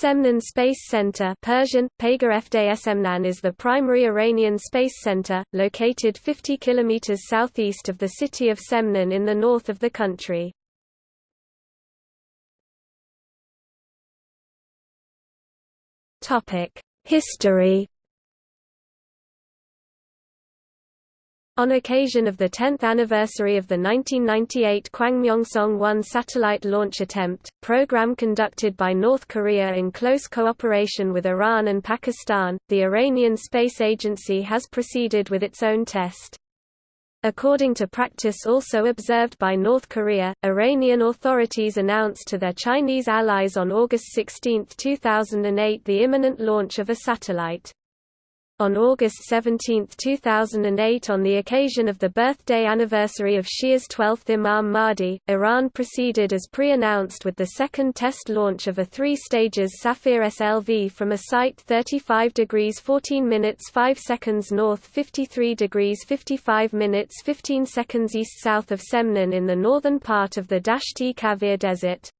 Semnan Space Center Persian, Fda is the primary Iranian space center, located 50 km southeast of the city of Semnan in the north of the country. History On occasion of the 10th anniversary of the 1998 Kwangmyongsong 1 satellite launch attempt, program conducted by North Korea in close cooperation with Iran and Pakistan, the Iranian Space Agency has proceeded with its own test. According to practice also observed by North Korea, Iranian authorities announced to their Chinese allies on August 16, 2008 the imminent launch of a satellite. On August 17, 2008 on the occasion of the birthday anniversary of Shia's 12th Imam Mahdi, Iran proceeded as pre-announced with the second test launch of a three-stages Safir SLV from a site 35 degrees 14 minutes 5 seconds north 53 degrees 55 minutes 15 seconds east-south of Semnan in the northern part of the Dasht-e Kavir Desert.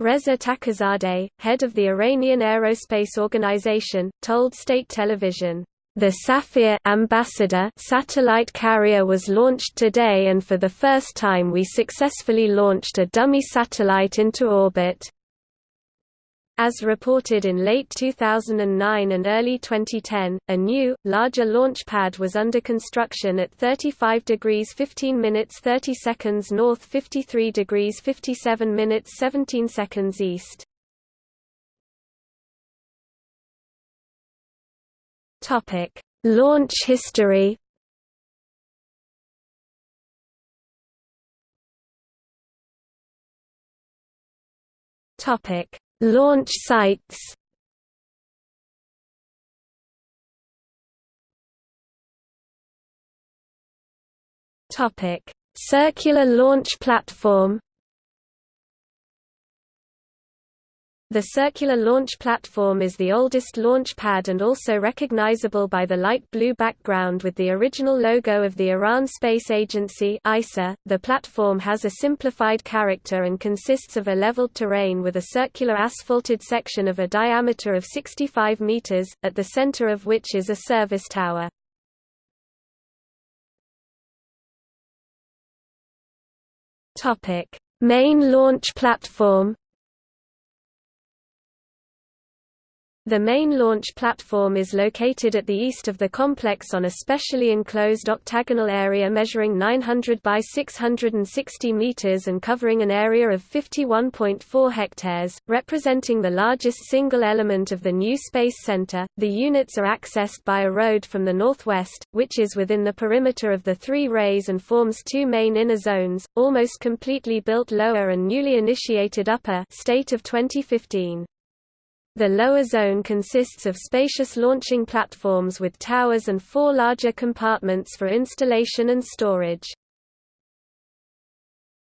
Reza Taghizadeh, head of the Iranian Aerospace Organization, told state television, "The Safir ambassador satellite carrier was launched today and for the first time we successfully launched a dummy satellite into orbit. As reported in late 2009 and early 2010, a new, larger launch pad was under construction at 35 degrees 15 minutes 30 seconds north 53 degrees 57 minutes 17 seconds east. Launch history Topic Launch sites. Circular launch platform The circular launch platform is the oldest launch pad and also recognizable by the light blue background with the original logo of the Iran Space Agency ISA. .The platform has a simplified character and consists of a leveled terrain with a circular asphalted section of a diameter of 65 meters, at the center of which is a service tower. Main launch platform The main launch platform is located at the east of the complex on a specially enclosed octagonal area measuring 900 by 660 meters and covering an area of 51.4 hectares, representing the largest single element of the new space center. The units are accessed by a road from the northwest, which is within the perimeter of the three rays and forms two main inner zones, almost completely built lower and newly initiated upper state of 2015. The lower zone consists of spacious launching platforms with towers and four larger compartments for installation and storage.